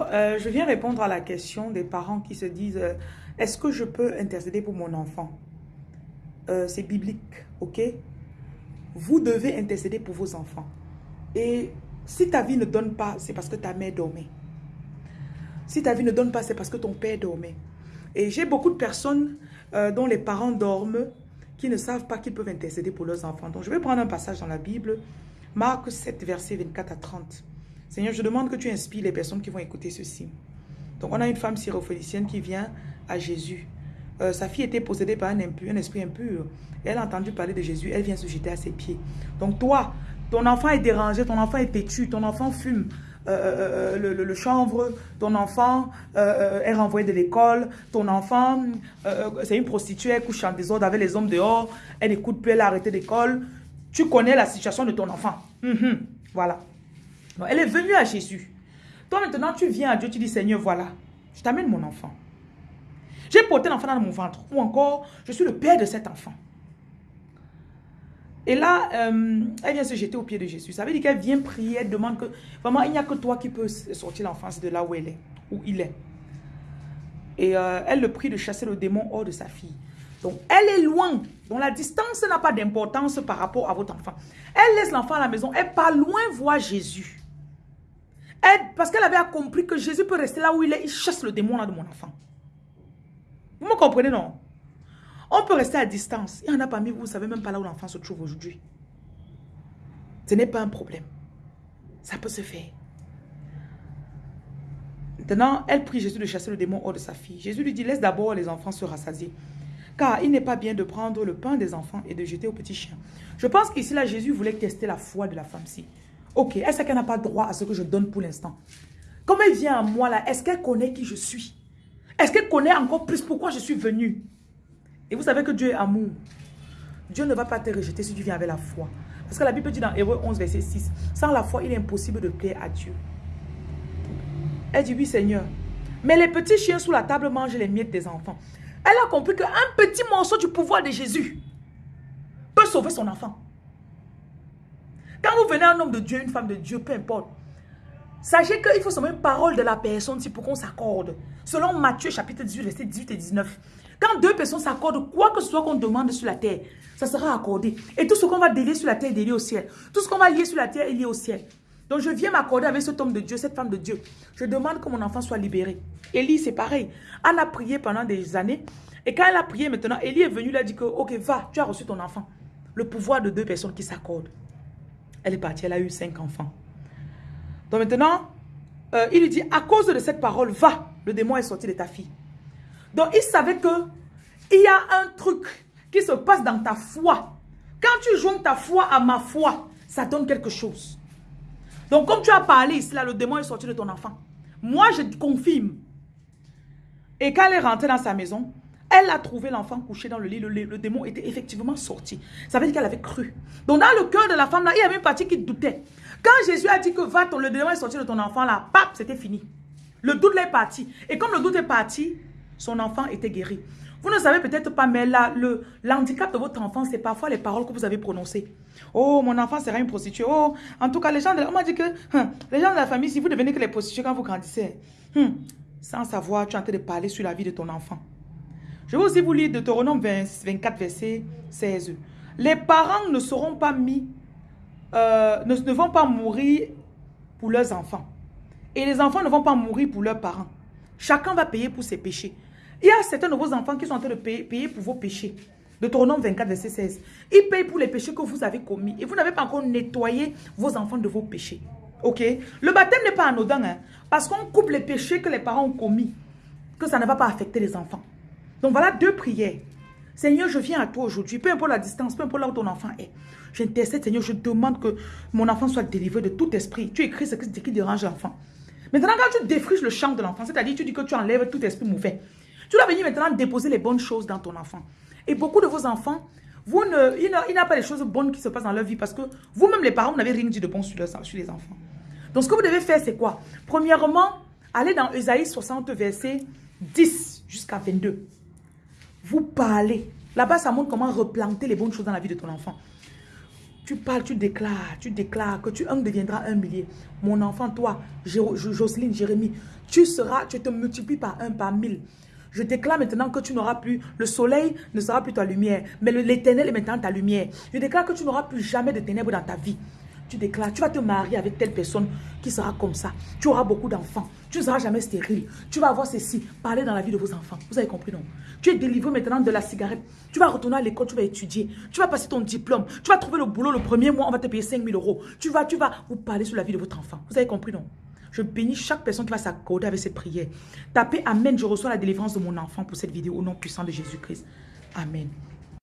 Euh, je viens répondre à la question des parents qui se disent euh, Est-ce que je peux intercéder pour mon enfant? Euh, C'est biblique, ok? Vous devez intercéder pour vos enfants. Et si ta vie ne donne pas, c'est parce que ta mère dormait. Si ta vie ne donne pas, c'est parce que ton père dormait. Et j'ai beaucoup de personnes dont les parents dorment qui ne savent pas qu'ils peuvent intercéder pour leurs enfants. Donc je vais prendre un passage dans la Bible, Marc 7, verset 24 à 30. Seigneur, je demande que tu inspires les personnes qui vont écouter ceci. Donc, on a une femme syrophénicienne qui vient à Jésus. Euh, sa fille était possédée par un, un esprit impur. Elle a entendu parler de Jésus. Elle vient se jeter à ses pieds. Donc, toi, ton enfant est dérangé, ton enfant est têtu, ton enfant fume euh, euh, le, chanvre, ton enfant est renvoyé de l'école, ton enfant, c'est une prostituée, elle couche en désordre avec les hommes dehors, elle n'écoute plus, elle a arrêté l'école. Tu connais la situation de ton enfant. Mhm. Voilà elle est venue à Jésus. Toi maintenant, tu viens à Dieu, tu dis, Seigneur, voilà, je t'amène mon enfant. J'ai porté l'enfant dans mon ventre. Ou encore, je suis le père de cet enfant. Et là, euh, elle vient se jeter au pied de Jésus. Ça veut dire qu'elle vient prier, elle demande que, vraiment, il n'y a que toi qui peux sortir l'enfance de là où elle est, où il est. Et euh, elle le prie de chasser le démon hors de sa fille. Donc, elle est loin. Donc, la distance n'a pas d'importance par rapport à votre enfant. Elle laisse l'enfant à la maison. Elle part loin voir Jésus parce qu'elle avait compris que Jésus peut rester là où il est, il chasse le démon de mon enfant. Vous me comprenez, non? On peut rester à distance. Il y en a parmi vous, vous ne savez même pas là où l'enfant se trouve aujourd'hui. Ce n'est pas un problème. Ça peut se faire. Maintenant, elle prie Jésus de chasser le démon hors de sa fille. Jésus lui dit, laisse d'abord les enfants se rassasier. Car il n'est pas bien de prendre le pain des enfants et de jeter aux petits chiens. Je pense qu'ici, là, Jésus voulait tester la foi de la femme-ci. Ok, est-ce qu'elle n'a pas droit à ce que je donne pour l'instant? Comme elle vient à moi là, est-ce qu'elle connaît qui je suis? Est-ce qu'elle connaît encore plus pourquoi je suis venue? Et vous savez que Dieu est amour. Dieu ne va pas te rejeter si tu viens avec la foi. Parce que la Bible dit dans Hébreu 11, verset 6, sans la foi, il est impossible de plaire à Dieu. Elle dit, oui Seigneur. Mais les petits chiens sous la table mangent les miettes des enfants. Elle a compris qu'un petit morceau du pouvoir de Jésus peut sauver son enfant. Quand vous venez un homme de Dieu, une femme de Dieu, peu importe, sachez qu'il faut seulement une parole de la personne pour qu'on s'accorde. Selon Matthieu chapitre 18, verset 18 et 19. Quand deux personnes s'accordent, quoi que ce soit qu'on demande sur la terre, ça sera accordé. Et tout ce qu'on va délier sur la terre est délié au ciel. Tout ce qu'on va lier sur la terre est lié au ciel. Donc je viens m'accorder avec cet homme de Dieu, cette femme de Dieu. Je demande que mon enfant soit libéré. Élie, c'est pareil. Anne a prié pendant des années. Et quand elle a prié maintenant, Élie est venu, il a dit que, ok, va, tu as reçu ton enfant. Le pouvoir de deux personnes qui s'accordent. Elle est partie, elle a eu cinq enfants. Donc maintenant, euh, il lui dit, à cause de cette parole, va, le démon est sorti de ta fille. Donc il savait que il y a un truc qui se passe dans ta foi. Quand tu joins ta foi à ma foi, ça donne quelque chose. Donc comme tu as parlé ici, là, le démon est sorti de ton enfant. Moi, je confirme. Et quand elle est rentrée dans sa maison, elle a trouvé l'enfant couché dans le lit. Le, démon était effectivement sorti. Ça veut dire qu'elle avait cru. Donc dans le cœur de la femme, là, il y avait une partie qui doutait. Quand Jésus a dit que va, ton, le démon est sorti de ton enfant, là, pap, c'était fini. Le doute est parti. Et comme le doute est parti, son enfant était guéri. Vous ne savez peut-être pas, mais là, le handicap de votre enfant, c'est parfois les paroles que vous avez prononcées. Oh, mon enfant sera une prostituée. Oh, en tout cas, les gens de, on m'a dit que hein, les gens de la famille, si vous devenez que les prostituées quand vous grandissez, hmm, sans savoir, tu es en train de parler sur la vie de ton enfant. Je vais aussi vous lire Deutéronome 24, verset 16. Les parents ne seront pas mis, euh, ne, vont pas mourir pour leurs enfants. Et les enfants ne vont pas mourir pour leurs parents. Chacun va payer pour ses péchés. Il y a certains de vos enfants qui sont en train de payer, payer pour vos péchés. Deutéronome 24, verset 16. Ils payent pour les péchés que vous avez commis. Et vous n'avez pas encore nettoyé vos enfants de vos péchés. Ok? Le baptême n'est pas anodin. Hein, parce qu'on coupe les péchés que les parents ont commis. Que ça ne va pas affecter les enfants. Donc voilà deux prières. Seigneur, je viens à toi aujourd'hui, peu importe la distance, peu importe là où ton enfant est. J'intercède, Seigneur, je demande que mon enfant soit délivré de tout esprit. Tu écris ce qui dérange l'enfant. Maintenant, quand tu défriches le champ de l'enfant, c'est-à-dire tu dis que tu enlèves tout esprit mauvais, tu dois venir maintenant déposer les bonnes choses dans ton enfant. Et beaucoup de vos enfants, vous ne, il n'y a pas les choses bonnes qui se passent dans leur vie parce que vous-même, les parents, vous n'avez rien dit de bon sur, sur les enfants. Donc, ce que vous devez faire, c'est quoi? Premièrement, allez dans Esaïe 60, verset 10 jusqu'à 22 vous parlez. Là-bas, ça montre comment replanter les bonnes choses dans la vie de ton enfant. Tu parles, tu déclares, tu déclares que tu un deviendras un millier. Mon enfant, toi, Jocelyne, Jérémie, tu seras, tu te multiplies par un, par mille. Je déclare maintenant que tu n'auras plus, le soleil ne sera plus ta lumière, mais l'éternel est maintenant ta lumière. Je déclare que tu n'auras plus jamais de ténèbres dans ta vie. Tu déclares, tu vas te marier avec telle personne qui sera comme ça. Tu auras beaucoup d'enfants. Tu ne seras jamais stérile. Tu vas avoir ceci. Parler dans la vie de vos enfants. Vous avez compris, non? Tu es délivré maintenant de la cigarette. Tu vas retourner à l'école, tu vas étudier. Tu vas passer ton diplôme. Tu vas trouver le boulot le premier mois, on va te payer 5 000 euros. Tu vas, tu vas vous parler sur la vie de votre enfant. Vous avez compris, non? Je bénis chaque personne qui va s'accorder avec cette prière. Tapez Amen, je reçois la délivrance de mon enfant pour cette vidéo au nom puissant de Jésus-Christ. Amen.